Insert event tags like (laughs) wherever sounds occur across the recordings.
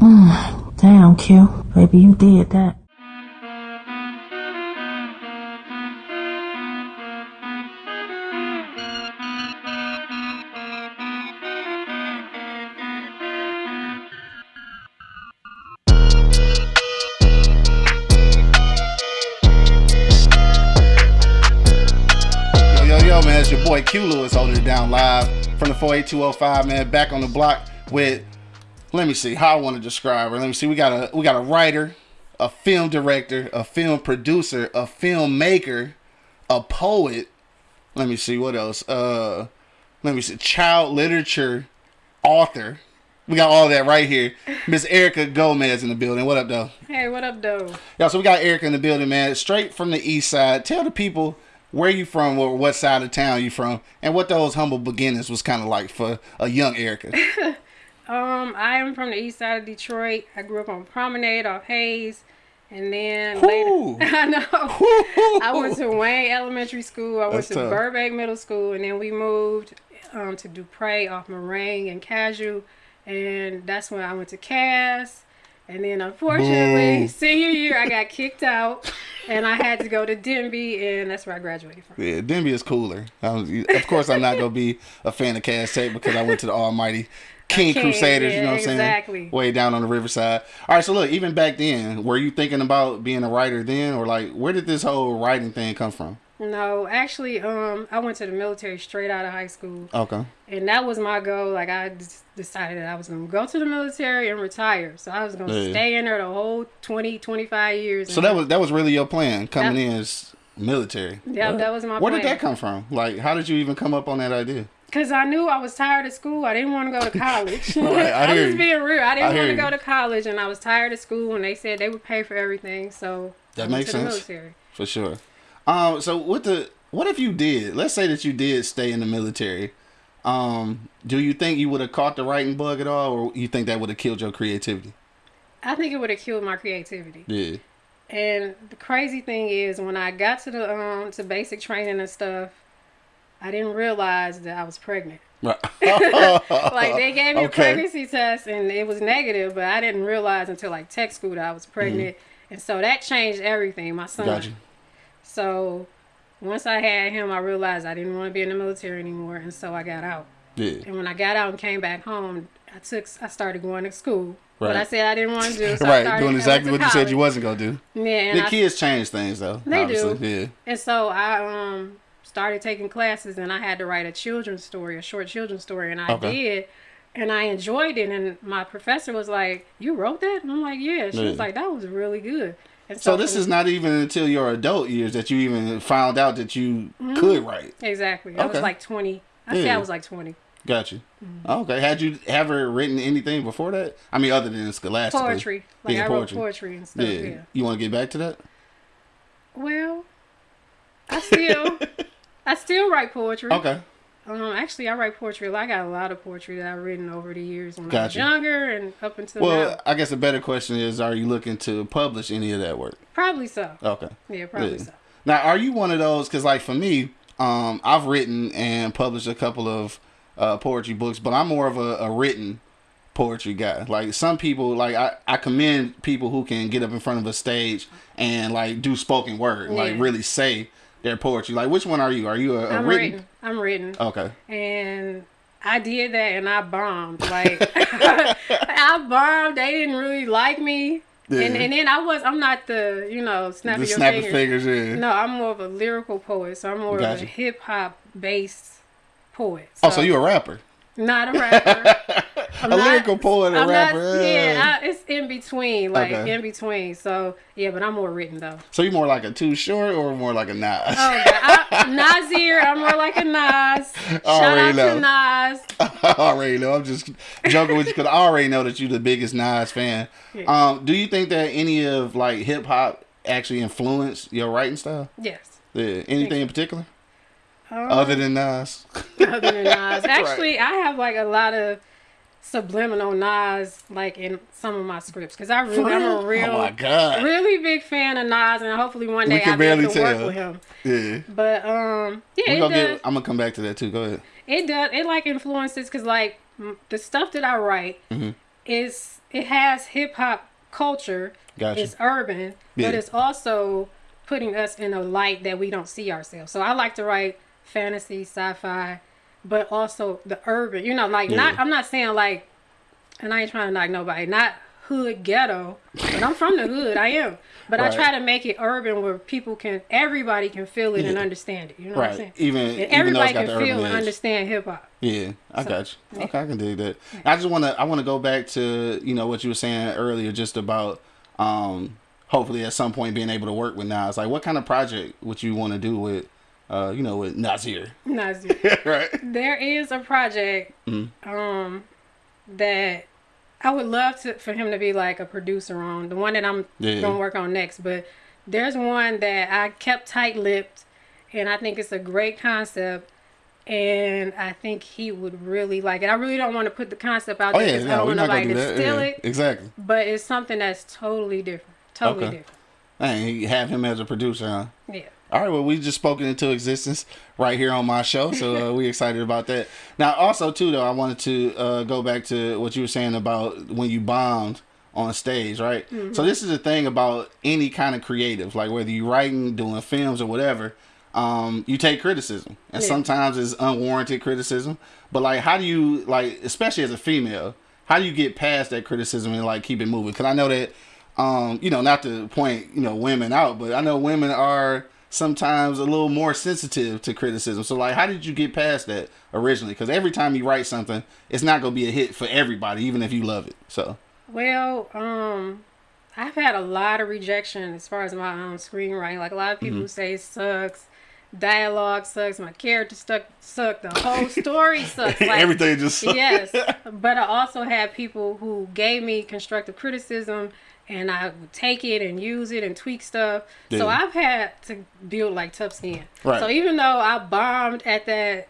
(sighs) Damn, Q. Baby, you did that. Yo, yo, yo, man, it's your boy Q Lewis holding it down live from the 48205, man. Back on the block with, let me see how I want to describe her. Let me see. We got a we got a writer, a film director, a film producer, a filmmaker, a poet. Let me see what else. Uh, let me see. Child literature author. We got all that right here. Miss Erica Gomez in the building. What up, though? Hey, what up, though? Yeah, so we got Erica in the building, man. Straight from the east side. Tell the people where you from or what side of town you from and what those humble beginnings was kind of like for a young Erica. (laughs) Um, I am from the east side of Detroit. I grew up on Promenade off Hayes, and then later, (laughs) I know I went to Wayne Elementary School. I went That's to tough. Burbank Middle School, and then we moved um, to Dupre off Moraine and Casual, and that's when I went to Cass. And then unfortunately, Boo. senior year, I got kicked out, and I had to go to Denby, and that's where I graduated from. yeah, Denby is cooler. Was, of course, I'm not going to be a fan of Cass Tech because I went to the almighty King King, Crusaders, you know what I'm saying? Way down on the riverside. All right, so look, even back then, were you thinking about being a writer then? Or like, where did this whole writing thing come from? No, actually, um, I went to the military straight out of high school. Okay. and that was my goal. Like I decided that I was going to go to the military and retire. So I was going to Yeah. stay in there the whole 20, 25 years. So that was that was really your plan coming in as military. Yeah, that was my Where did that come from? Like, how did you even come up on that idea? Because I knew I was tired of school. I didn't want to go to college. (laughs) Right, I (laughs) I, was being real. I I didn't hear want to go to college, and I was tired of school. And they said they would pay for everything. So That I makes sense. military. For sure. Um, so what the what if you did? Let's say that you did stay in the military. Um, do you think you would have caught the writing bug at all, or you think that would have killed your creativity? I think it would have killed my creativity. Yeah. And the crazy thing is, when I got to the um to basic training and stuff, I didn't realize that I was pregnant. (laughs) (laughs) Like they gave me a pregnancy test and it was negative, but I didn't realize until like tech school that I was pregnant, and so that changed everything. My son. Mm-hmm. Got you. So once I had him, I realized I didn't want to be in the military anymore, and so I got out. Yeah. And when I got out and came back home, I took I started going to school. What I said I didn't want to do. So right. Doing exactly what you said you wasn't gonna do. Yeah, The I kids change things though. They do. Yeah. And so I um started taking classes and I had to write a children's story, a short children's story, and I Okay. did. And I enjoyed it. And my professor was like, You wrote that? And I'm like, Yeah. She was like, That was really good. And So this is not even until your adult years that you even found out that you Mm-hmm. could write. Exactly. I was like 20. I say Yeah. I was like 20. Got you. Mm-hmm. Okay. Had you ever written anything before that? I mean, other than Scholastic. Poetry. Like Yeah, I poetry. wrote poetry and stuff. Yeah. Yeah. You want to get back to that? Well, I still, (laughs) I still write poetry. Okay. Um, actually, I write poetry. I got a lot of poetry that I've written over the years when I was younger and up until Well, now. I guess a better question is: Are you looking to publish any of that work? Probably so. Okay. Yeah, probably Yeah. so. Now, are you one of those? Because, like, for me, um, I've written and published a couple of uh, poetry books, but I'm more of a, a written poetry guy. Like, some people, like, I, I commend people who can get up in front of a stage and, like, do spoken word, like, really say their poetry. Like, which one are you? Are you a, a I'm written? written. I'm written. Okay. And I did that and I bombed. Like (laughs) I bombed. They didn't really like me. Yeah. And and then I was I'm not the, you know, snapping The your snapping fingers. fingers, yeah. No, I'm more of a lyrical poet. So I'm more of a hip hop based poet. Oh, so you a rapper? not a rapper. (laughs) I'm a not- lyrical poet, a I'm rapper. Not, yeah. yeah, I, it's in between, like Okay. in between. So yeah, but I'm more written though. So you more like a Too Short or more like a Nas? Oh. I, Nasir, I'm more like a Nas. (laughs) Shout Already out to know. Nas. (laughs) I already know. I'm just joking with you because I already know that you're the biggest Nas fan. Um, do you think that any of like hip hop actually influenced your writing style? Yes. Yeah. Anything in particular Um, other than Nas? other than Nas. (laughs) Actually, I have like a lot of subliminal Nas like in some of my scripts because I really, I'm a real, oh my god. really big fan of Nas, and hopefully one day can I'll be able barely to work with him. Yeah. But um, yeah, We it gonna does. get. I'm gonna come back to that too. Go ahead. It does. It like influences because like the stuff that I write, Mm-hmm. it's it has hip hop culture. Gotcha. It's urban, Yeah. but it's also putting us in a light that we don't see ourselves. So I like to write fantasy, sci-fi, but also the urban. You know, like not. I'm not saying like, and I ain't trying to knock nobody. Not hood ghetto, but I'm from the hood. I am. But Right. I try to make it urban where people can, everybody can feel it and understand it. You know what I'm Right. saying? Even And even everybody got can feel and edge. understand hip hop. Yeah, I got you. Okay, I can dig that. I just want to I want to go back to you know what you were saying earlier, just about um hopefully at some point being able to work with Nas. Like, what kind of project would you want to do with uh you know with Nasir? Nazir. (laughs) right. there is a project Mm-hmm. um that I would love to for him to be like a producer on the one that I'm Yeah. gonna work on next. But there's one that I kept tight lipped, and I think it's a great concept. And I think he would really like it. I really don't want to put the concept out Oh there yeah, 'cause I no, don't want nobody to that. steal Yeah, it. Exactly. But it's something that's totally different. Totally Okay. different. And you have him as a producer, huh? Yeah. All right, well, we just spoken into existence right here on my show, so uh, we excited about that. Now, also too, though, I wanted to uh, go back to what you were saying about when you bombed on stage, right? So this is the thing about any kind of creative, like whether you're writing, doing films, or whatever. Um, you take criticism, and Yeah. sometimes it's unwarranted criticism. But like, how do you like, especially as a female, how do you get past that criticism and like keep it moving? Because I know that um, you know, not to point, you know, women out, but I know women are sometimes a little more sensitive to criticism. So, like, how did you get past that originally? Because every time you write something, it's not gonna be a hit for everybody, even if you love it. So, Well, um, I've had a lot of rejection as far as my own screenwriting. Like a lot of Mm-hmm. people say it sucks, dialogue sucks, my character stuck suck, the whole story (laughs) sucks. Like, everything just yes, (laughs) but I also had people who gave me constructive criticism, and I would take it and use it and tweak stuff. So I've had to build like tough skin. Right. So even though I bombed at that,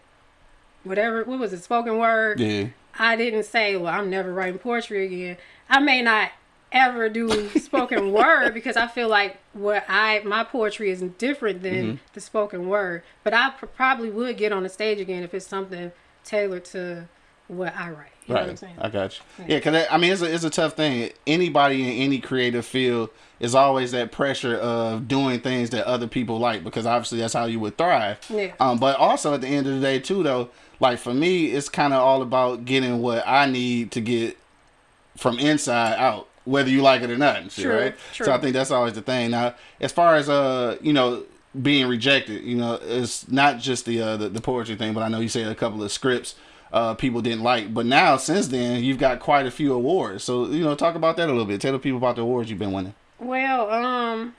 whatever, what was it, spoken word? yeah, I didn't say, well, I'm never writing poetry again. I may not ever do (laughs) spoken word because I feel like what I my poetry is different than Mm-hmm. the spoken word. But I pr- probably would get on the stage again if it's something tailored to what I write. You know what I'm right. saying? I got you. Yeah, because I mean, it's a, it's a tough thing. Anybody in any creative field is always that pressure of doing things that other people like because obviously that's how you would thrive. Yeah. Um, but also at the end of the day too, though, like for me, it's kind of all about getting what I need to get from inside out, whether you like it or not. and shit, True, right? true. So I think that's always the thing. Now, as far as uh, you know, being rejected, you know, it's not just the uh, the, the poetry thing, but I know you said a couple of scripts uh people didn't like, but now since then you've got quite a few awards. So you know, talk about that a little bit. Tell the people about the awards you've been winning. Well, um,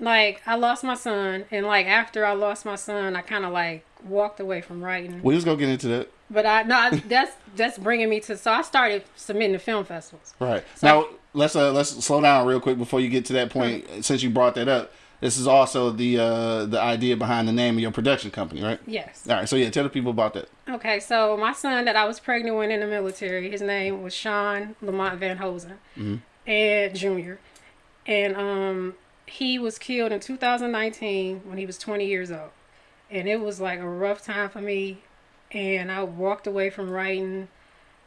like I lost my son, and like after I lost my son, I kind of like walked away from writing. We just go get into that. But I no, I- that's that's bringing me to. So I started submitting to film festivals. Right. now let's uh let's slow down real quick before you get to that point. Since you brought that up, this is also the uh the idea behind the name of your production company, right? Yes. All right. So yeah, tell the people about that. Okay, so my son that I was pregnant with in the military, his name was Sean Lamont Van Hosen, and Junior, and um, he was killed in 2019 when he was 20 years old, and it was like a rough time for me, and I walked away from writing,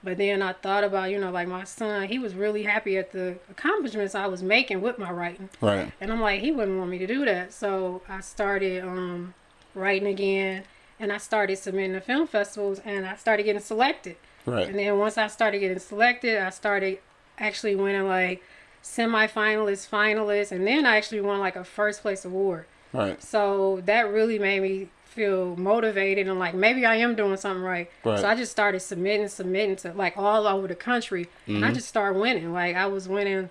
but then I thought about you know like my son, he was really happy at the accomplishments I was making with my writing, Right. and I'm like, he wouldn't want me to do that. So I started um, writing again and I started submitting to film festivals and I started getting selected. Right. And then once I started getting selected, I started actually winning like semifinalists, finalists, and then I actually won like a first place award. Right. So that really made me feel motivated and like maybe I am doing something right. Right. So I just started submitting, submitting to like all over the country, and Mm-hmm. I just started winning. Like I was winning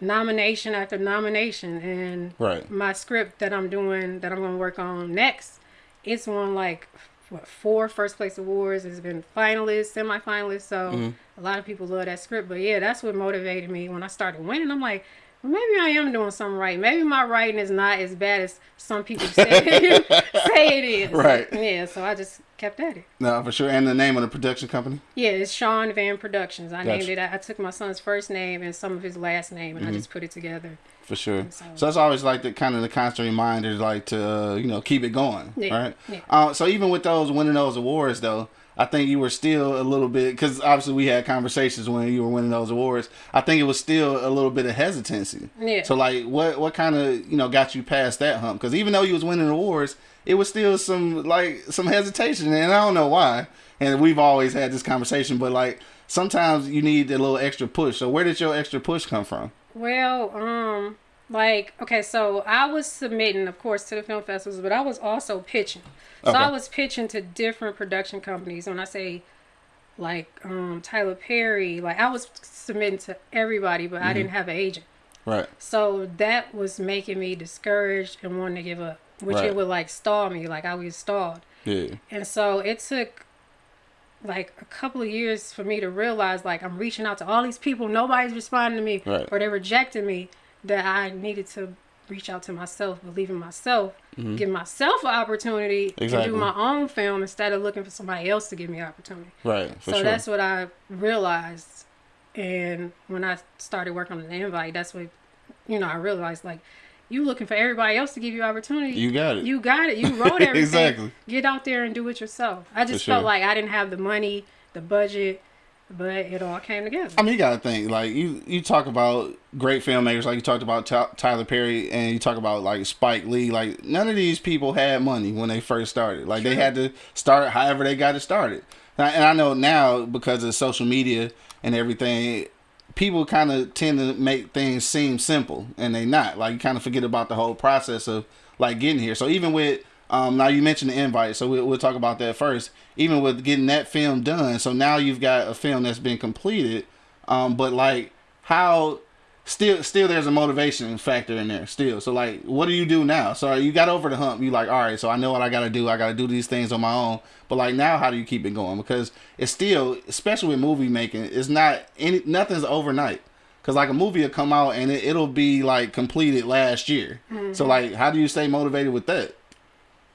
nomination after nomination, and Right. my script that I'm doing that I'm gonna work on next, it's won like what four first place awards. It's been finalists, semifinalists. So Mm-hmm. a lot of people love that script. But yeah, that's what motivated me when I started winning. I'm like. Maybe I am doing something right. Maybe my writing is not as bad as some people say, (laughs) say it is. Right. Yeah, so I just kept at it. No, for sure. And the name of the production company. Yeah, it's Sean Van Productions. I named it. I took my son's first name and some of his last name, and Mm-hmm. I just put it together. For sure. So- So that's always like the kind of the constant reminder, like to uh, you know keep it going, Yeah, right? yeah. Uh, so even with those winning those awards, though, I think you were still a little bit because obviously we had conversations when you were winning those awards. I think it was still a little bit of hesitancy. Yeah. So like, what what kind of you know got you past that hump? Because even though you was winning awards, it was still some like some hesitation, and I don't know why. And we've always had this conversation, but like sometimes you need a little extra push. So where did your extra push come from? Well, um, like okay, so I was submitting, of course, to the film festivals, but I was also pitching. So Okay. I was pitching to different production companies. When I say like um, Tyler Perry, like I was submitting to everybody, but I didn't have an agent. Right. So that was making me discouraged and wanting to give up, which Right. it would like stall me, like I was stalled. Yeah. And so it took like a couple of years for me to realize like I'm reaching out to all these people, nobody's responding to me, Right. or they're rejecting me, that I needed to reach out to myself, believe in myself, give myself an opportunity Mm-hmm. Exactly. to do my own film instead of looking for somebody else to give me an opportunity. Right. So sure. that's what I realized. And when I started working on the invite, that's what you know, I realized like you looking for everybody else to give you opportunity. You got it. You got it. You wrote everything. (laughs) Exactly. Get out there and do it yourself. I just For sure. felt like I didn't have the money, the budget, but it all came together. I mean, you gotta think like you you talk about great filmmakers, like you talked about Ty- Tyler Perry, and you talk about like Spike Lee. Like none of these people had money when they first started. Like they had to start however they got it started. And I, and I know now because of social media and everything, people kind of tend to make things seem simple, and they not. Like you kind of forget about the whole process of like getting here. So even with um, now you mentioned the invite, so we'll, we'll talk about that first. Even with getting that film done, so now you've got a film that's been completed. Um, but like how still still there's a motivation factor in there still. So like what do you do now? So you got over the hump. You like all right. So I know what I got to do. I got to do these things on my own. But like now, how do you keep it going? Because it's still, especially with movie making, it's not any nothing's overnight. Cause like a movie will come out and it, it'll be like completed last year. So like, how do you stay motivated with that?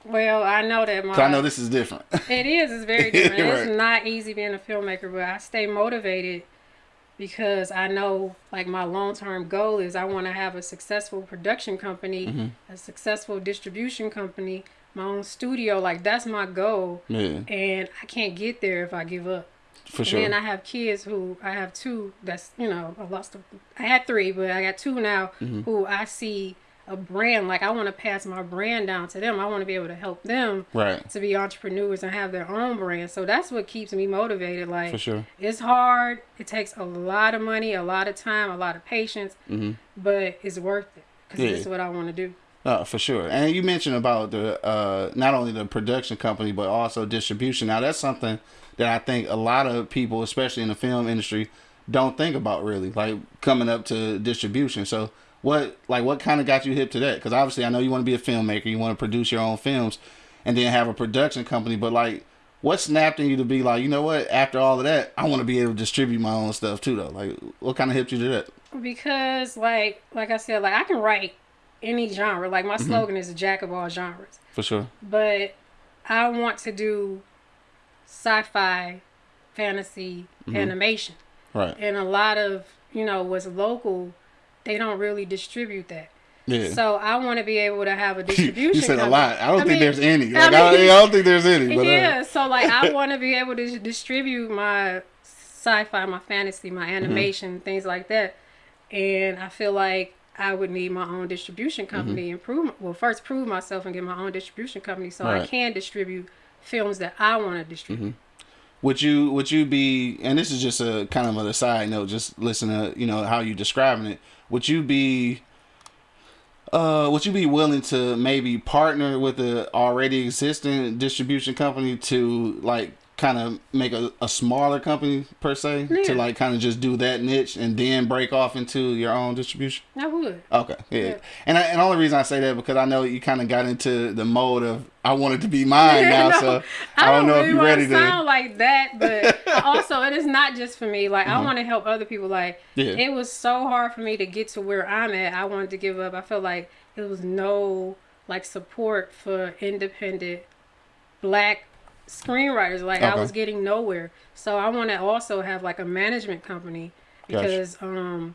Well, I know that my I know this is different. (laughs) It is. It's very (laughs) different. Right. It's not easy being a filmmaker, but I stay motivated because I know like my long term goal is I want to have a successful production company, Mm-hmm. a successful distribution company, my own studio. Like that's my goal, yeah, and I can't get there if I give up. for And sure. then I have kids who I have two. That's you know I lost. A, I had three, but I got two now Mm-hmm. who I see a brand. Like I want to pass my brand down to them. I want to be able to help them right. to be entrepreneurs and have their own brand. So that's what keeps me motivated. Like For sure. it's hard. It takes a lot of money, a lot of time, a lot of patience, but it's worth it because Mm-hmm. Yeah. this is what I want to do. Uh, for sure. And you mentioned about the uh, not only the production company but also distribution. Now that's something that I think a lot of people, especially in the film industry, don't think about really, like coming up to distribution. So what like what kind of got you hip to that? Because obviously I know you want to be a filmmaker, you want to produce your own films, and then have a production company. But like, what snapped in you to be like, you know what? After all of that, I want to be able to distribute my own stuff too, though. Like, what kind of hipped you to that? Because like like I said, like I can write any genre. Like my slogan is a jack of all genres. For sure. But I want to do sci-fi, fantasy, Mm-hmm. animation. Right. And a lot of, you know, what's local, they don't really distribute that. Yeah. So I want to be able to have a distribution. (laughs) you said a lot. I don't think mean, there's any. I Like, I, mean- (laughs) I don't think there's any. But, uh, yeah, so like I (laughs) want to be able to distribute my sci-fi, my fantasy, my Mm-hmm. animation, things like that. And I feel like I would need my own distribution Mm-hmm. company and prove well first prove myself and get my own distribution company so I can distribute films that I want to distribute. would you would you be and this is just a kind of a side note just listen to you know how you describing it would you be uh would you be willing to maybe partner with a already existing distribution company to like kind of make a, a smaller company per se to like kind of just do that niche and then break off into your own distribution I would. Okay, yeah, Yeah. and I, and the only reason I say that because I know you kind of got into the mode of I want it to be mine (laughs) now, No, so I don't, know really if you're ready to. sound like that, but (laughs) also it is not just for me. Like I want to help other people. Like Mm-hmm. Yeah. it was so hard for me to get to where I'm at. I wanted to give up. I felt like there was no like support for independent black screenwriters. Like I was getting nowhere. So I want to also have like a management company Gotcha. because um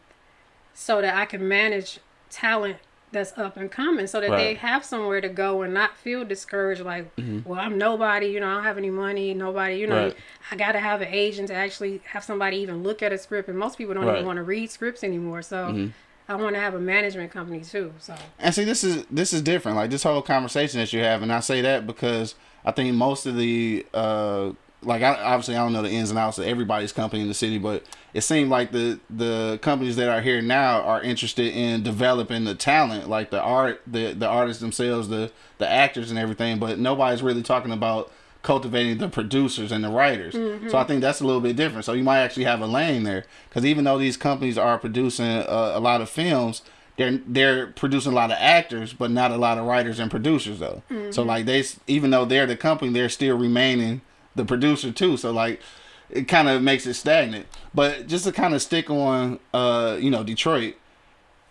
so that I can manage talent that's up and coming so that they have somewhere to go and not feel discouraged like well i'm nobody you know i don't have any money nobody you know Mm-hmm. Right. i gotta have an agent to actually have somebody even look at a script and most people don't Right. Mm-hmm. even want to read scripts anymore so i want to have a management company too so And see, this is this is different. Like this whole conversation that you have, and I say that because I think most of the uh, like I, obviously I don't know the ins and outs of everybody's company in the city, but it seemed like the the companies that are here now are interested in developing the talent, like the art, the the artists themselves, the the actors and everything. But nobody's really talking about cultivating the producers and the writers. So I think that's a little bit different. So you might actually have a lane there because even though these companies are producing a, a lot of films, they're they're producing a lot of actors, but not a lot of writers and producers though. So like they, even though they're the company, they're still remaining the producer too. So like it kind of makes it stagnant. But just to kind of stick on, uh, you know, Detroit,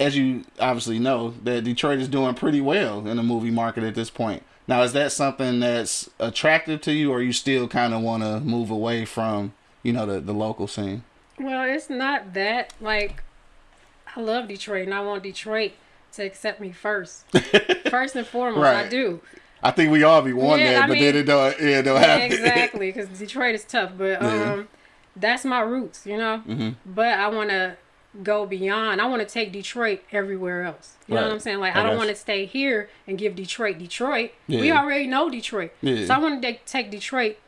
as you obviously know, that Detroit is doing pretty well in the movie market at this point. Now, is that something that's attractive to you, or you still kind of want to move away from, you know, the the local scene? well it's not that like i love detroit and i want detroit to accept me first (laughs) first and foremost right. i do I think we all be wanting Yeah, that, I but then it don't, yeah, it don't Yeah, happen. exactly, because Detroit is tough, but Yeah. um, that's my roots, you know. Mm-hmm. But I want to go beyond. I want to take Detroit everywhere else. You know what I'm saying? Like I I, don't want to stay here and give Detroit Detroit. We already know Detroit, Yeah. so I want to take Detroit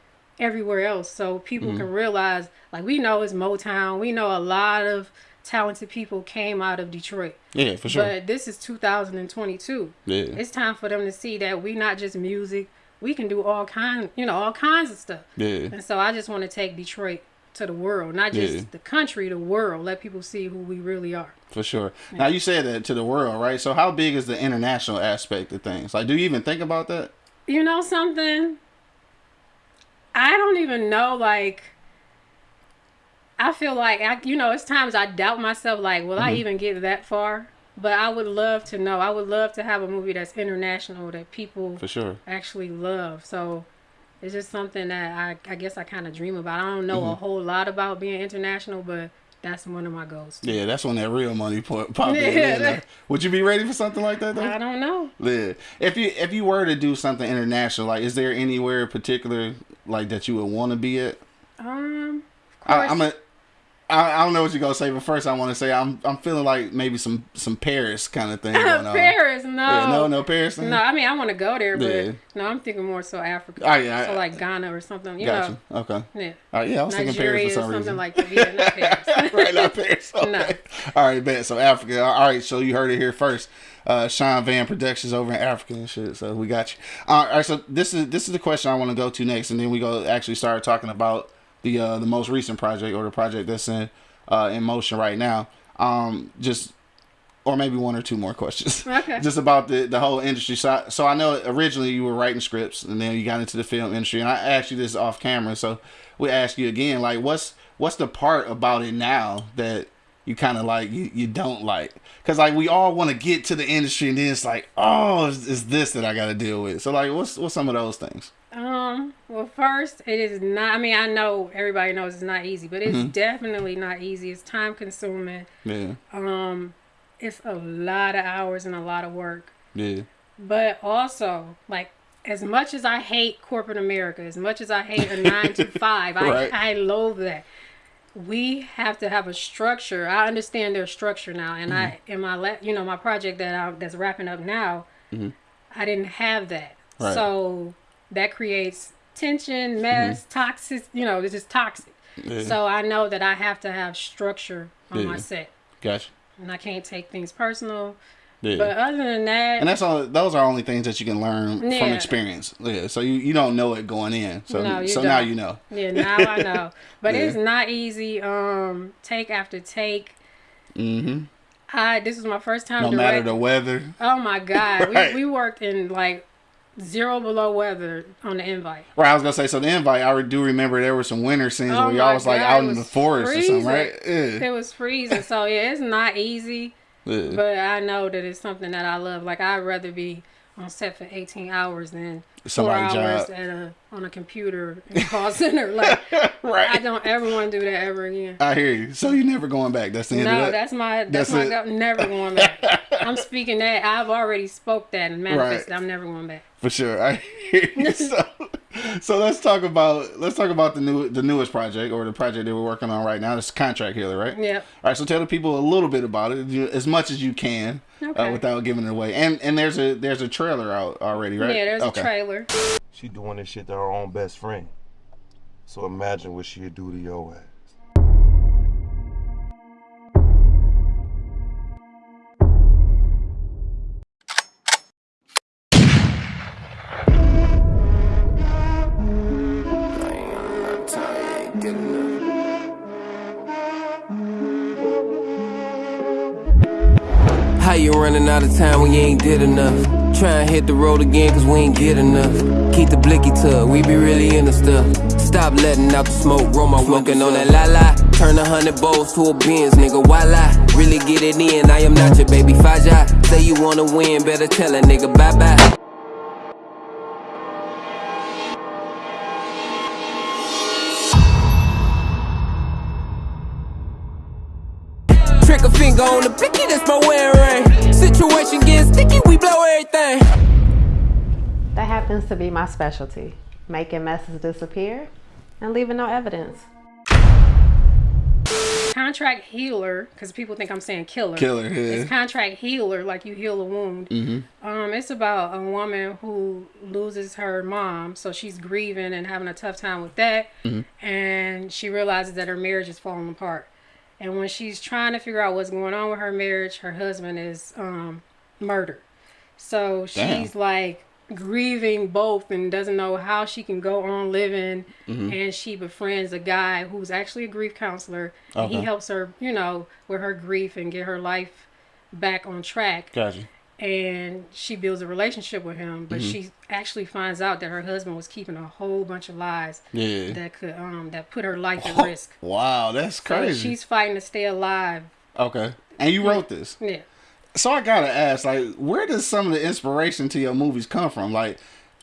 everywhere else so people Mm-hmm. can realize. Like we know it's Motown. We know a lot of talented people came out of Detroit. yeah, for sure. But this is 2022 yeah, it's time for them to see that we not just music we can do all kind you know all kinds of stuff yeah, and so i just want to take detroit to the world not just Yeah. the country the world let people see who we really are for sure. Now you said that to the world, right? So how big is the international aspect of things? Like, do you even think about that? you know something i don't even know like i feel like I, you know it's times i doubt myself like will Mm-hmm. i even get that far but i would love to know i would love to have a movie that's international that people For sure. actually love. So it's just something that I, I guess I kind of dream about. I don't know a Mm-hmm. whole lot about being international, but that's one of my goals. Yeah, that's when that real money pop, pop in. Yeah, (laughs) Would you be ready for something like that though? I don't know. Yeah. If you if you were to do something international, like, is there anywhere in particular like that you would want to be at? Um, of I, I'm a. I, I don't know what you're gonna say, but first I want to say I'm I'm feeling like maybe some some Paris kind of thing. (laughs) Paris. No, Yeah, no, no Paris. Thing? No, I mean I want to go there, but Yeah. no, I'm thinking more so Africa. Oh, yeah, so like Ghana or something. You Gotcha. know, Okay. yeah. All right, yeah, I was thinking Nigeria Paris for or some something reason. like that. Yeah, not Paris. (laughs) right, not Paris. (laughs) Okay. No. All right, bet. So Africa. All right, so you heard it here first. Uh, Sean Van Productions over in Africa and shit. So we got you. All right, so this is this is the question I want to go to next, and then we go actually start talking about the uh, the most recent project or the project that's in uh, in motion right now. Um, just or maybe one or two more questions. (laughs) Okay. just about the the whole industry. So, so I know originally you were writing scripts, and then you got into the film industry. And I asked you this off camera, so we ask you again, like, what's what's the part about it now that you kind of like you, you don't like? Because like we all want to get to the industry, and then it's like, oh, it's, it's this that I got to deal with. So like, what's what's some of those things? Um. Well, first, it is not. I mean, I know everybody knows it's not easy, but it's Mm-hmm. definitely not easy. It's time consuming. Yeah, Um, it's a lot of hours and a lot of work. yeah, But also, like, as much as I hate corporate America, as much as I hate a nine to (laughs) five, Right. I, I loathe that. We have to have a structure. I understand their structure now, and I in my la- you know my project that I that's wrapping up now, Mhm. I didn't have that. Right. So that creates tension, mess, toxic. You know, it's just toxic. yeah. So I know that I have to have structure on my set, gotcha. and I can't take things personal. Yeah. But other than that, and that's all. Those are only things that you can learn from experience. Yeah. So you, you don't know it going in. So No, you so now don't. you know. Yeah, now I know. (laughs) But Yeah. it's not easy. Um, take after take. Mm-hmm. I this was my first time. No matter the weather. Oh my god, (laughs) Right. we, we worked in like zero below weather on the invite. Right, I was gonna say. So the invite, I do remember there were some winter scenes Oh where y'all was like out it in the was forest or something, right? freezing. It was freezing, so yeah, it's not easy. But I know that it's something that I love. Like I'd rather be on set for 18 hours than four hours job. at a on a computer in a call (laughs) center. Like (laughs) Right. I don't ever want to do that ever again. I hear you. So you're never going back. That's the end of No, that. that's my that's, That's my never going back. (laughs) I'm speaking that I've already spoke that and manifested. Right. I'm never going back. For sure. I hear you. so, so let's talk about let's talk about the new the newest project or the project that we're working on right now. It's Contract Healer, right? Yeah. All right. So tell the people a little bit about it, as much as you can, uh, without giving it away. And and there's a there's a trailer out already, right? Yeah, there's Okay. a trailer. She doing this shit to her own best friend. So imagine what she'd do to your ass. How you running out of time when you ain't did enough? Try and hit the road again cause we ain't get enough. Keep the blicky tug, we be really in the stuff. Stop letting out the smoke, roll my Smoking on that la la. Turn a hundred bowls to a Benz, nigga, why lie? Really get it in, I am not your baby Faja. Say you wanna win, better tell a nigga bye bye. Be my specialty making messes disappear and leaving no evidence. Contract healer, because people think I'm saying killer. Killer, yeah. It's contract healer, like you heal a wound. Um, it's about a woman who loses her mom, so she's grieving and having a tough time with that, Mm-hmm. and she realizes that her marriage is falling apart. And when she's trying to figure out what's going on with her marriage, her husband is um, murdered. So Damn. she's like grieving both and doesn't know how she can go on living. Mm-hmm. And she befriends a guy who's actually a grief counselor. And he helps her, you know, with her grief and get her life back on track. Gotcha. And she builds a relationship with him, but Mm-hmm. she actually finds out that her husband was keeping a whole bunch of lies Yeah. that could um that put her life at (laughs) risk. Wow, that's So crazy. she's fighting to stay alive. okay. And you wrote this. Yeah. So I gotta ask, like, where does some of the inspiration to your movies come from? Like,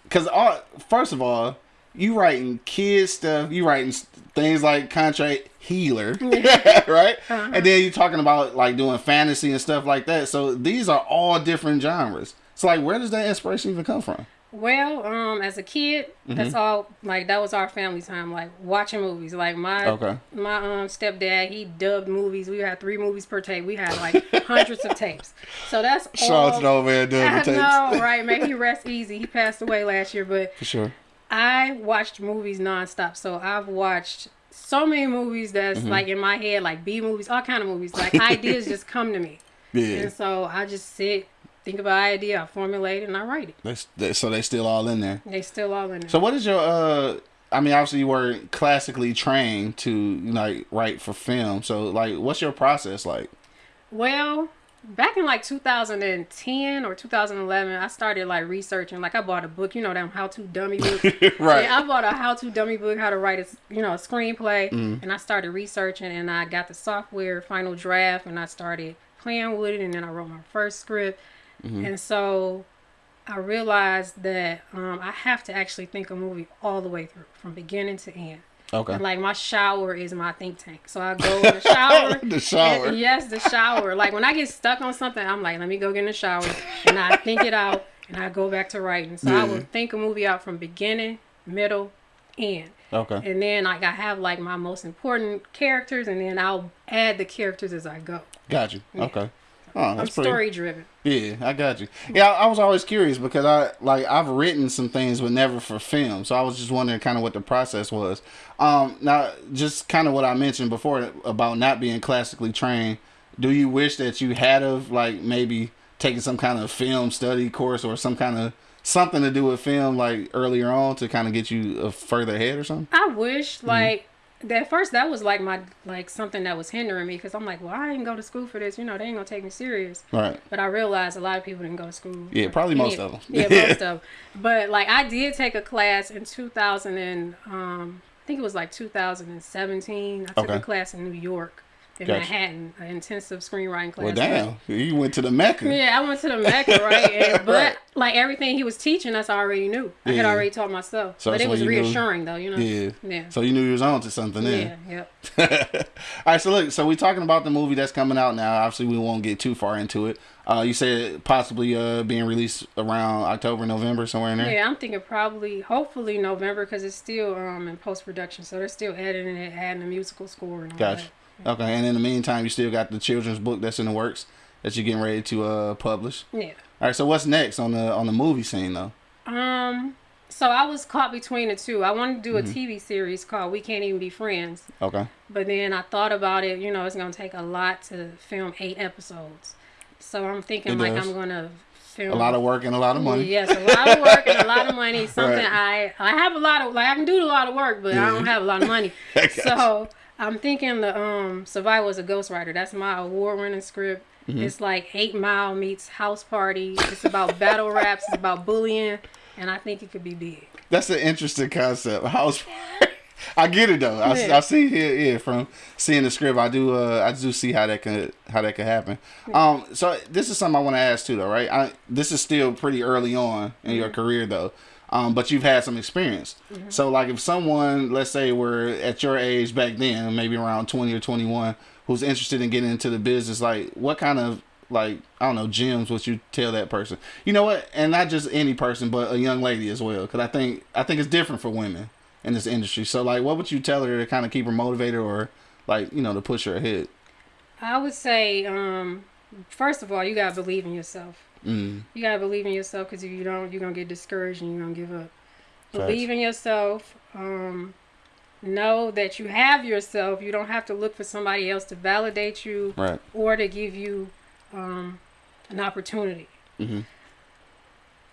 cause all, first of all, you writing kids stuff, you writing things like Contract Healer, (laughs) right? Uh-huh. And then you're talking about like doing fantasy and stuff like that. So these are all different genres. So like, where does that inspiration even come from? Well, um, as a kid, that's Mm-hmm. all. Like that was our family time, like watching movies. Like my Okay. my um stepdad, he dubbed movies. We had three movies per tape. We had like (laughs) hundreds of tapes. So that's Shout all. out to the old man I tapes. know, (laughs) right? May he rest easy. He passed away last year, but For sure. I watched movies nonstop. So I've watched so many movies that's Mm-hmm. like in my head, like B movies, all kind of movies. Like (laughs) ideas just come to me, Yeah. and so I just sit, think about an idea, I formulate it, and I write it. That's, they, so they still all in there. They still all in there. So what is your uh I mean obviously you were classically trained to like write for film. So like what's your process like? Well, back in like 2010 or 2011, I started like researching. Like I bought a book, you know, them how to dummy book (laughs) Right. Yeah, I bought a how to dummy book, how to write a you know a screenplay, Mm-hmm. and I started researching, and I got the software Final Draft, and I started playing with it, and then I wrote my first script, Mm-hmm. and so. I realized that um, I have to actually think a movie all the way through, from beginning to end. Okay. And like my shower is my think tank. So I go in the (laughs) shower. The shower. and- yes, the shower. Like when I get stuck on something, I'm like, let me go get in the shower, and I think it out, and I go back to writing. So I will think a movie out from beginning, middle, end, Okay. and then like I have like my most important characters, and then I'll add the characters as I go. Got you. Okay. Oh, I'm story driven. Yeah, I got you. Yeah, I, I was always curious because I like I've written some things, but never for film. So I was just wondering kind of what the process was. Um, now, just kind of what I mentioned before about not being classically trained. Do you wish that you had of like maybe taking some kind of film study course or some kind of something to do with film like earlier on to kind of get you uh, further ahead or something? I wish Mm-hmm. like. At first, that was like my like something that was hindering me because I'm like, well, I didn't go to school for this. You know, they ain't gonna take me serious. Right. But I realized a lot of people didn't go to school. Yeah, probably most them. Yeah, most (laughs) of them. But like I did take a class in 2000 and um, I think it was like 2017. I took Okay. a class in New York in Gotcha. Manhattan, an intensive screenwriting class. Well, damn, you went to the Mecca. Yeah, I went to the Mecca, right? And, (laughs) but Right. like everything he was teaching us, I already knew. I had already taught myself. So but it was you knew- reassuring, though. You know. Yeah. Yeah. So you knew you was on to something then. yeah. Yep. (laughs) All right, so look, so we're talking about the movie that's coming out now. Obviously, we won't get too far into it. Uh, you said possibly uh being released around October, November, somewhere in there. Yeah, I'm thinking probably, hopefully November, because it's still um in post production, so they're still editing it, adding the musical score and all Gotcha. Okay, and in the meantime, you still got the children's book that's in the works that you're getting ready to uh publish. Yeah. All right, so what's next on the on the movie scene though? Um. So I was caught between the two. I wanted to do a Mm-hmm. TV series called We Can't Even Be Friends, Okay. but then I thought about it. You know, it's gonna take a lot to film eight episodes, so I'm thinking It like does. I'm gonna film A lot of work and a lot of money. Yes, a lot of work and a lot of money. (laughs) Something Right. I I have a lot of like I can do a lot of work, but I don't have a lot of money. (laughs) So I'm thinking the um Survival as a Ghostwriter. That's my award winning script. Mm-hmm. It's like Eight Mile meets House Party. It's about (laughs) battle raps. It's about bullying, and I think it could be big. That's an interesting concept. House. (laughs) I get it though. I, Yeah. I see here yeah from seeing the script. I do uh I do see how that could how that could happen. Um so this is something I want to ask too though, right? I this is still pretty early on in Mm-hmm. your career though. Um but you've had some experience. Mm-hmm. So like if someone let's say were at your age back then, maybe around 20 or 21 who's interested in getting into the business like what kind of like I don't know gems would you tell that person? You know what? And not just any person, but a young lady as well, because I think I think it's different for women in this industry. So like, what would you tell her to kind of keep her motivated or like you know to push her ahead? I would say, um, first of all, you gotta believe in yourself. Mm, You gotta believe in yourself because if you don't, you're gonna get discouraged and you're gonna give up. Facts. Believe in yourself. Um, know that you have yourself. You don't have to look for somebody else to validate you right. or to give you um, an opportunity. Mhm.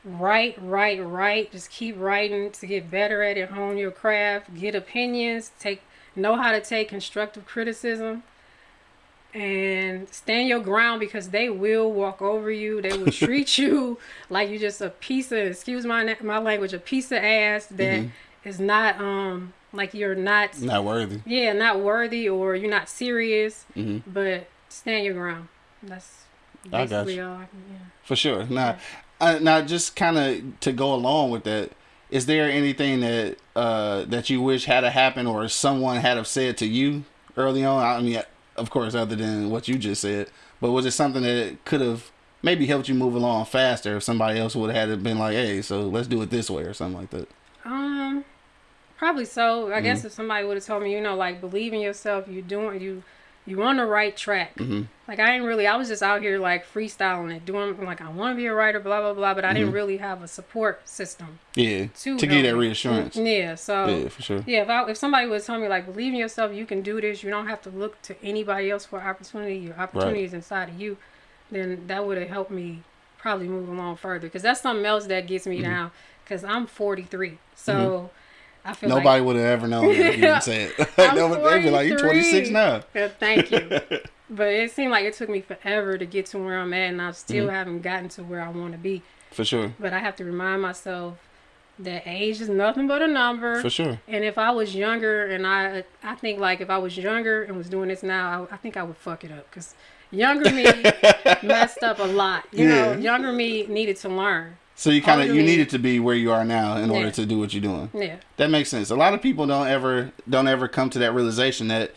Write, write, write. Just keep writing to get better at it. Hone your craft. Get opinions. Take know how to take constructive criticism. And stand your ground because they will walk over you. They will treat (laughs) you like you're just a piece of excuse my my language, a piece of ass that is not um like you're not Not worthy. yeah, not worthy or you're not serious, Mhm. but stand your ground. That's I basically all I can, yeah. For sure. Now, uh, now just kind of to go along with that, is there anything that uh, that you wish had happened or someone had have said to you early on? I mean, of course, other than what you just said, but was it something that could have maybe helped you move along faster if somebody else would have had been like, "Hey, so let's do it this way" or something like that? Um, probably so. I Mm-hmm. guess if somebody would have told me, you know, like believe in yourself, you're doing you, you on the right track. Mm-hmm. Like I ain't really, I was just out here like freestyling it, doing like I want to be a writer, blah blah blah, but I Mm-hmm. didn't really have a support system Yeah, to to get that reassurance. Yeah, so Yeah, for sure. Yeah, if I, if somebody was telling me like believe in yourself, you can do this. You don't have to look to anybody else for opportunity. Your opportunity is inside of you. Then that would have helped me probably move along further. Because that's something else that gets Mm-hmm. me down. Because I'm 43, so feel Nobody like would have ever known if you didn't say it. (laughs) I'm Nobody- They'd be like, "You're 26 now." Yeah, thank you. (laughs) but it seemed like it took me forever to get to where I'm at, and I still Mm-hmm. haven't gotten to where I want to be. For sure. But I have to remind myself that age is nothing but a number. For sure. And if I was younger, and I, I think like if I was younger and was doing this now, I, I think I would fuck it up because younger me (laughs) messed up a lot. You know, Yeah. younger me needed to learn. So you kind of you needed to be where you are now in order to do what you're doing. Yeah, That makes sense. A lot of people don't ever don't ever come to that realization that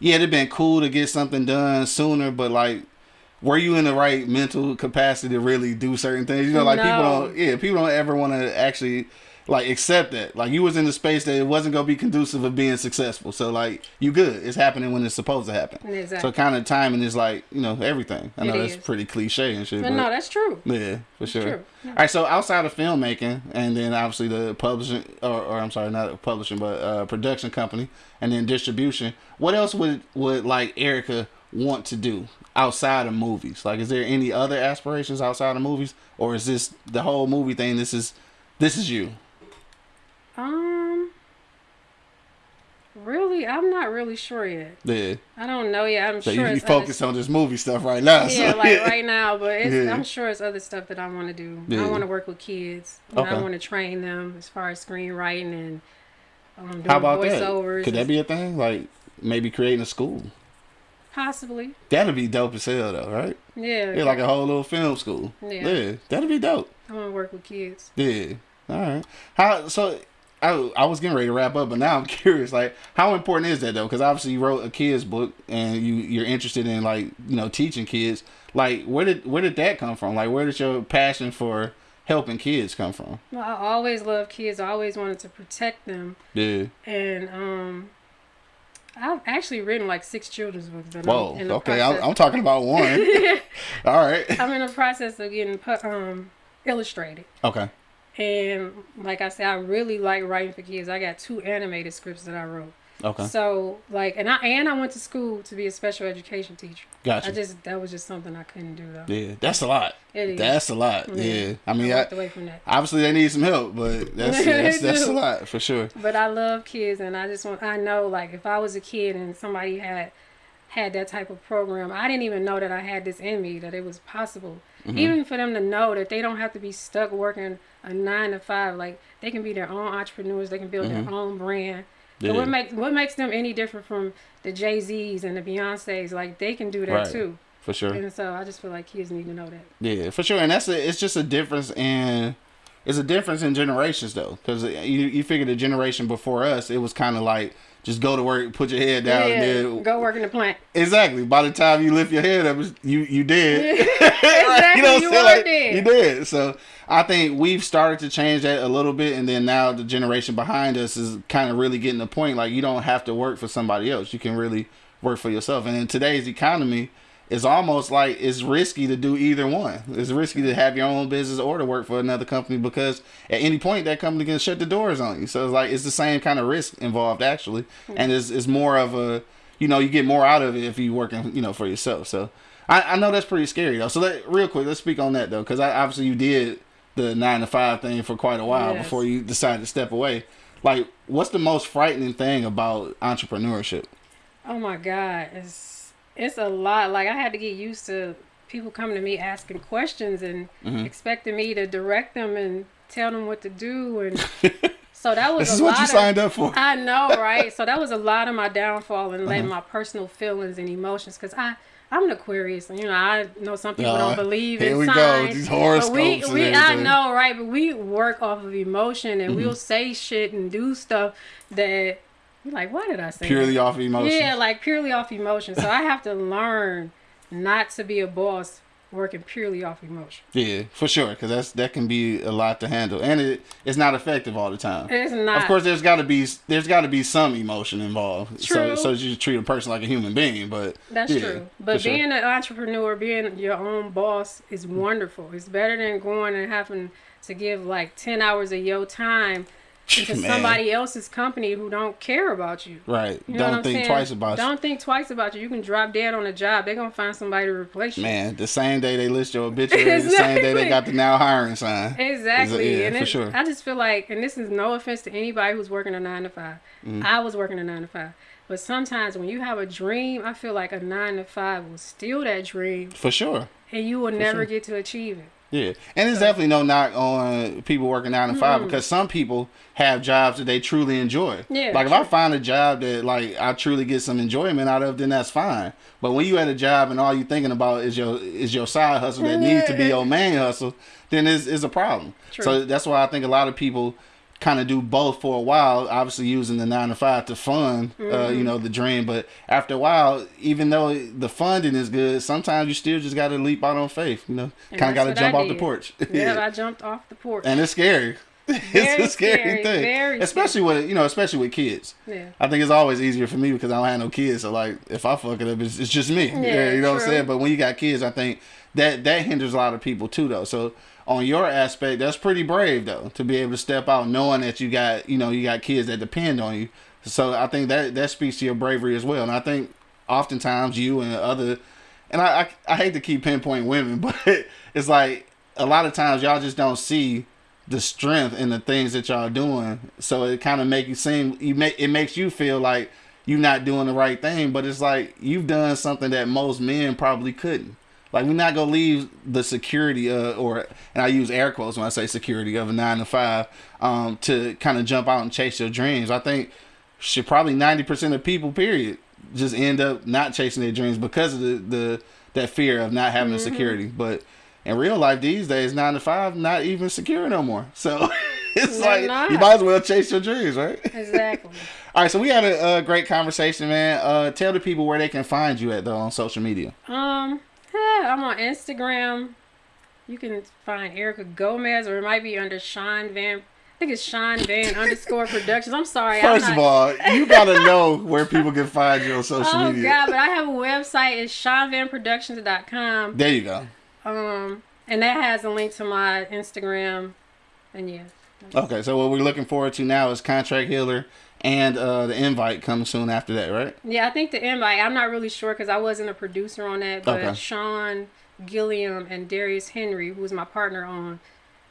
yeah, it'd been cool to get something done sooner, but like were you in the right mental capacity to really do certain things? You know, like people don't yeah, people don't ever want to actually like accept that. Like you was in the space that it wasn't gonna be conducive of being successful. So like you good. It's happening when it's supposed to happen. Exactly. So kind of timing is like, you know, everything. I It know that's is. pretty cliche and shit. but but no, that's true. yeah, for sure. true. All right, so outside of filmmaking, and then obviously the publishing, or, or I'm sorry, not publishing, but uh, production company, and then distribution. What else would would like Erica want to do outside of movies? Like, is there any other aspirations outside of movies, or is this the whole movie thing? This is this is you. Um, really, I'm not really sure yet. Yeah. I don't know yet. I'm So sure you, you focus on this movie stuff right now. yeah, so, like right (laughs) now, but it's, Yeah. I'm sure it's other stuff that I want to do. Yeah. I want to work with kids. Okay. I want to train them as far as screenwriting and um, doing How about voiceovers. that? Could that be a thing? Like maybe creating a school. Possibly. That'd be dope as hell, though, right? Yeah. Yeah, like a whole little film school. Yeah. yeah that'd be dope. I want to work with kids. Yeah. All right. How so? I, I was getting ready to wrap up, but now I'm (laughs) curious. Like, how important is that though? Because obviously you wrote a kids book, and you you're interested in like you know teaching kids. Like, where did where did that come from? Like, where did your passion for helping kids come from? Well, I always loved kids. I always wanted to protect them. Yeah. And um, I've actually written like six children's books. But Whoa. I'm Okay, I'm, I'm talking about one. (laughs) All right. (laughs) I'm in the process of getting um illustrated. Okay. And like I said, I really like writing for kids. I got two animated scripts that I wrote. Okay. So like, and I and I went to school to be a special education teacher. Gotcha. I just that was just something I couldn't do though. Yeah, that's a lot. It is. That's a lot. Yeah. I mean, I away from that. obviously they need some help, but (laughs) that's that's, that's a lot for sure. But I love kids, and I just want I know like if I was a kid and somebody had had that type of program, I didn't even know that I had this in me that it was possible. Mm-hmm. Even for them to know that they don't have to be stuck working a nine to five, like they can be their own entrepreneurs, they can build their own brand. But Mm-hmm. What makes what makes them any different from the Jay Z's and the Beyonces? Like they can do that Right. too. For sure. And so I just feel like kids need to know that. Yeah, for sure, and that's a, it's just a difference in it's a difference in generations though, because you you figure the generation before us, it was kind of like just go to work, put your head down, yeah, and then go work in the plant. exactly. By the time you lift your head up, you you did. (laughs) (laughs) exactly, you know you were Like, dead. You did. So I think we've started to change that a little bit, and then now the generation behind us is kind of really getting the point. Like you don't have to work for somebody else; you can really work for yourself. And in today's economy, it's almost like it's risky to do either one. It's risky to have your own business or to work for another company because at any point that company can shut the doors on you. So it's like it's the same kind of risk involved actually, hmm. and it's it's more of a you know you get more out of it if you working you know for yourself. So. I, I know that's pretty scary though. So let, real quick, let's speak on that though, because obviously you did the nine to five thing for quite a while Yes. before you decided to step away. Like, what's the most frightening thing about entrepreneurship? Oh my God, it's it's a lot. Like I had to get used to people coming to me asking questions and Mm-hmm. expecting me to direct them and tell them what to do, and (laughs) so that was This a is what lot you of, signed up for. I know, right? so that was a lot of my downfall and Uh-huh. letting my personal feelings and emotions, because I. I'm an Aquarius, and you know I know some people Uh, don't believe here in we go, signs. these but horoscopes we, and we I. Mm-hmm. know, right? But we work off of emotion, and we'll say shit and do stuff that you're like, why did I say that? Purely off emotion. Yeah, like purely off emotion. So I have to learn not to be a boss working purely off emotion. Yeah, for sure, because that's that can be a lot to handle, and it it's not effective all the time. It's not. Of course, there's got to be there's got to be some emotion involved, so True. so that you treat a person like a human being. But That's yeah, true. But sure. being an entrepreneur, being your own boss is wonderful. It's better than going and having to give like 10 hours of your time into Man. somebody else's company who don't care about you. right, You know don't think saying? twice about Don't think twice about you. You can drop dead on a job. They're going to find somebody to replace you. Man, the same day they list your obituary, (laughs) the same day they got the now hiring sign. Exactly. Yeah, and for sure. I just feel like, and this is no offense to anybody who's working a nine to 5 Mm-hmm. I was working a nine to five. But sometimes when you have a dream, I feel like a nine to five will steal that dream For sure. and you will never sure. get to achieve it. Yeah, and there's definitely no knock on people working nine to five because some people have jobs that they truly enjoy. Yeah, like if I find a job that like I truly get some enjoyment out of, then that's fine. But when you at a job and all you're thinking about is your is your side hustle that needs to be your main hustle, then it's, it's a problem. True. So that's why I think a lot of people kind of do both for a while, obviously using the nine to five to fund, uh, Mm-hmm. you know, the dream. But after a while, even though the funding is good, sometimes you still just got to leap out on faith. You know, kind of got to jump off the porch. (laughs) Yeah, I jumped off the porch. and it's scary. (laughs) it's a scary, scary, thing, especially with you know, especially with kids. yeah. I think it's always easier for me because I don't have no kids. So like, if I fuck it up, it's, it's just me. Yeah, Yeah, you know what I'm saying. But when you got kids, I think that that hinders a lot of people too, though. So on your aspect, that's pretty brave though to be able to step out knowing that you got you know you got kids that depend on you. So I think that that speaks to your bravery as well. And I think oftentimes you and other, and I I, I hate to keep pinpointing women, (laughs) but it's like a lot of times y'all just don't see the strength in the things that y'all doing. So it kind of make you seem you make it makes you feel like you're not doing the right thing, but it's like you've done something that most men probably couldn't. Like we're not gonna leave the security uh, or and I use air quotes when I say security of a nine to five um, to kind of jump out and chase your dreams. I think should probably ninety percent of people period just end up not chasing their dreams because of the, the that fear of not having the Mm-hmm. security. But in real life these days, nine to five, not even secure no more. So (laughs) it's They're like not. you might as well chase your dreams, right? Exactly. (laughs) All right, so we had a, a great conversation, man. Uh, tell the people where they can find you at though on social media. Um, (laughs) I'm on Instagram. You can find Erica Gomez, or it might be under Sean Van. I think it's Sean Van (laughs) underscore Productions. I'm sorry. I'm First of all, you (laughs) gotta know where people can find you on social media. Oh. God, but I have a website. It's SeanVanProductions.com. There you go. Um, and that has a link to my Instagram. And yeah, Okay, so what we're looking forward to now is Contract Healer and uh, the invite comes soon after that, right? yeah. I think the invite. I'm not really sure because I wasn't a producer on that. But Okay. Sean Gilliam and Darius Henry, who was my partner on.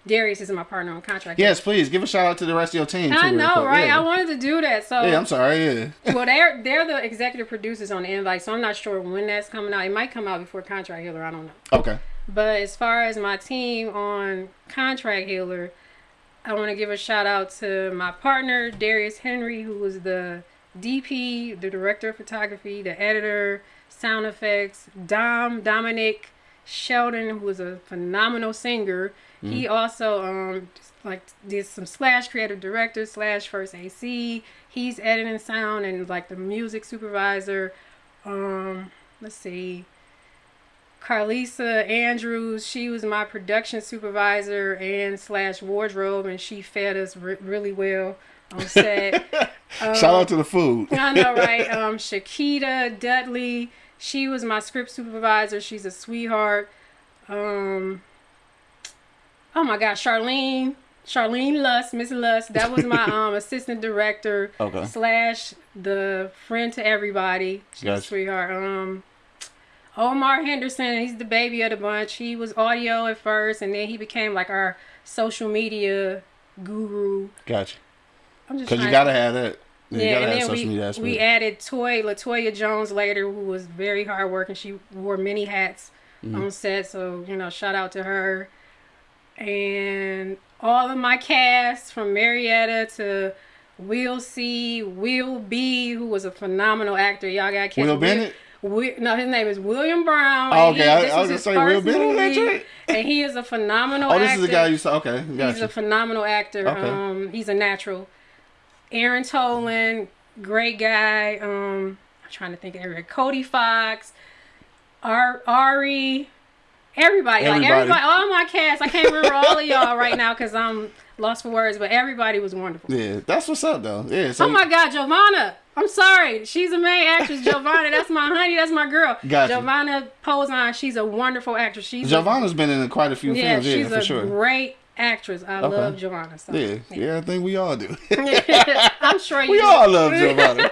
Darius is my partner on contract. Yes, please give a shout out to the rest of your team. I know, right? Yeah. I wanted to do that. So yeah, I'm sorry. Yeah. (laughs) well, they're they're the executive producers on the invite, so I'm not sure when that's coming out. It might come out before Contract Healer. I don't know. Okay. But as far as my team on Contract Healer, I want to give a shout out to my partner Darius Henry, who was the DP, the director of photography, the editor, sound effects. Dom Dominic Sheldon, who was a phenomenal singer. He also um like did some slash creative director slash first AC. He's editing sound and like the music supervisor. Um, let's see. Carlisa Andrews, she was my production supervisor and slash wardrobe, and she fed us re- really well on set. (laughs) shout out to the food. I know, (laughs) right? Um, Shakita Dudley, she was my script supervisor. She's a sweetheart. Um, oh my God, Charlene, Charlene Lust, Miss Lust, that was my (laughs) um assistant director Okay. slash the friend to everybody. She's a sweetheart. Um, Omar Henderson, he's the baby of the bunch. He was audio at first, and then he became like our social media guru. Gotcha. I'm just Because you gotta have that. You yeah, gotta and have then social we, media aspect. we added Toy Latoya Jones later, who was very hardworking. She wore many hats Mm-hmm. on set, so you know, shout out to her. And all of my cast from Marietta to Will C, Will B, who was a phenomenal actor. Y'all got to Will Bennett? Wi- no, his name is William Brown. Oh, okay. I- this I was gonna say, Will Bennett. And he is a phenomenal oh, actor. this is the guy you saw. Okay, He's gotcha. a phenomenal actor. Okay. Um, he's a natural. Aaron Tolan, great guy. Um, I'm trying to think of everybody. Cody Fox, Ar- Ari, everybody, like Everybody. everybody, all my cast. I can't remember all of y'all right now because I'm lost for words, but everybody was wonderful. yeah, that's what's up though. Yeah. So Oh my God, Giovanna. I'm sorry. She's a main actress, Giovanna. That's my honey. That's my girl. Gotcha. Giovanna Posen. She's a wonderful actress. She's a- Giovanna's been in quite a few yeah, films. Yeah, she's for a sure. great actress. I Okay. love Giovanna. So. yeah, yeah, I think we all do. (laughs) I'm sure (laughs) you we do. all love Giovanna.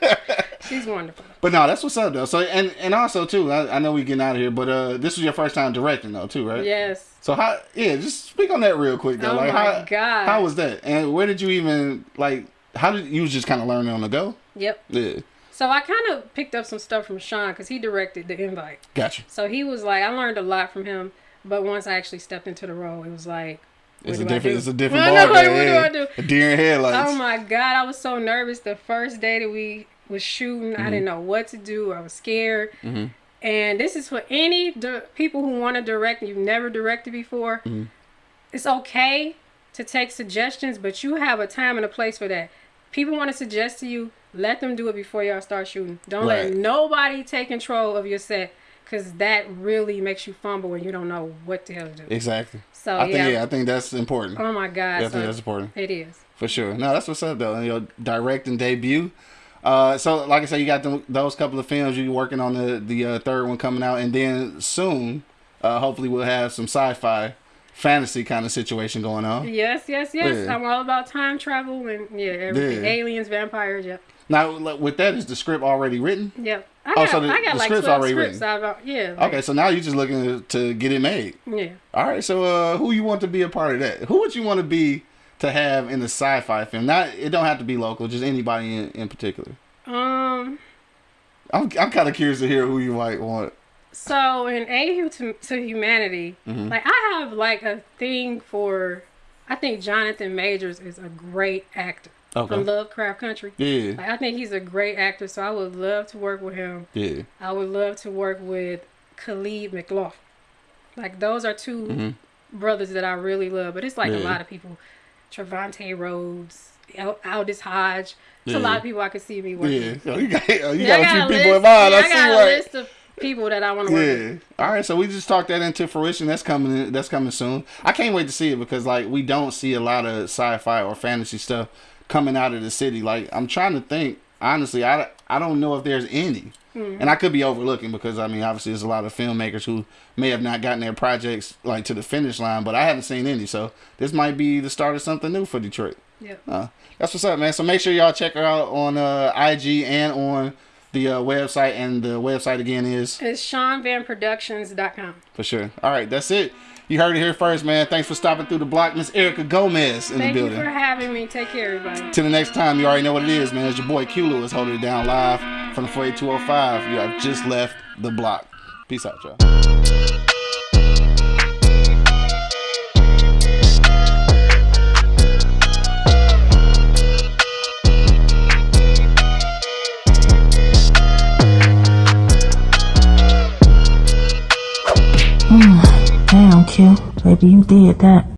(laughs) She's wonderful. But no, that's what's up though. So and and also too, I, I know we getting out of here, but uh, this was your first time directing though too, right? Yes. So how? Yeah, just speak on that real quick though. Oh like my how? God. How was that? And where did you even like? How did you was just kind of learning on the go? Yep. Yeah, So I kind of picked up some stuff from Sean because he directed the invite. gotcha. So he was like, I learned a lot from him. But once I actually stepped into the role, it was like, It's a do I different. It's a different (laughs) ball know, game. what do. I do? A deer in headlights. Oh my god, I was so nervous the first day that we was shooting. I mm-hmm. didn't know what to do. I was scared. Mm-hmm. And this is for any di- people who want to direct you've never directed before. Mm-hmm. It's okay to take suggestions, but you have a time and a place for that. People want to suggest to you, let them do it before y'all start shooting. Don't Right. let nobody take control of your set because that really makes you fumble when you don't know what the hell to do. Exactly. So I think yeah. yeah, I think that's important. Oh my god. Yeah, I so think that's important it is. for sure. No, that's what's up though. And your directing debut. Uh, so like I said, you got them, those couple of films. You're working on the the uh, third one coming out, and then soon, uh, hopefully, we'll have some sci-fi, fantasy kind of situation going on. Yes, yes, yes. Yeah. I'm all about time travel and yeah, everything. Yeah. Aliens, vampires. Yep, Now, with that, is the script already written? yep. I Oh, got, so the- I got the like script's already scripts. I've, yeah. like- Okay, so now you're just looking to, to get it made. Yeah. All right, so uh, who you want to be a part of that? Who would you want to be to have in the sci-fi film? Not it don't have to be local, just anybody in, in particular. Um. I'm I'm kind of curious to hear who you might want. So in A to, to Humanity, Mm-hmm. like I have like a thing for. I think Jonathan Majors is a great actor. Okay. from Lovecraft Country. Yeah. Like, I think he's a great actor, so I would love to work with him. Yeah. I would love to work with Caleb McLaughlin. Like those are 2 brothers that I really love. But it's like a Mm-hmm. Lot of people. Trevante Rhodes, Al- Aldis Hodge. It's Yeah. a lot of people I could see me working. Yeah. with. Oh, you got, oh, you Yeah, got a few a people list- in mind. yeah, I I see got a right. list of people that I want to work with. Yeah. All right. So we just talked that into fruition. That's coming. In, that's coming soon. I can't wait to see it because like we don't see a lot of sci-fi or fantasy stuff coming out of the city. Like I'm trying to think. Honestly, I I don't know if there's any. And I could be overlooking because I mean, obviously, there's a lot of filmmakers who may have not gotten their projects like to the finish line, but I haven't seen any. So this might be the start of something new for Detroit. Yep. Uh, that's what's up, man. So make sure y'all check her out on uh, IG and on the uh, website. And the website again is It's SeanVanProductions.com. for sure. All right, that's it. You heard it here first, man. Thanks for stopping through the block, Miss Erica Gomez in Thank the you building. for having me. Take care, everybody. Till the next time, you already know what it is, man. It's your boy Q Lewis holding it down live from the 48205. You have just left the block. Peace out, y'all. Q. Baby, you did that.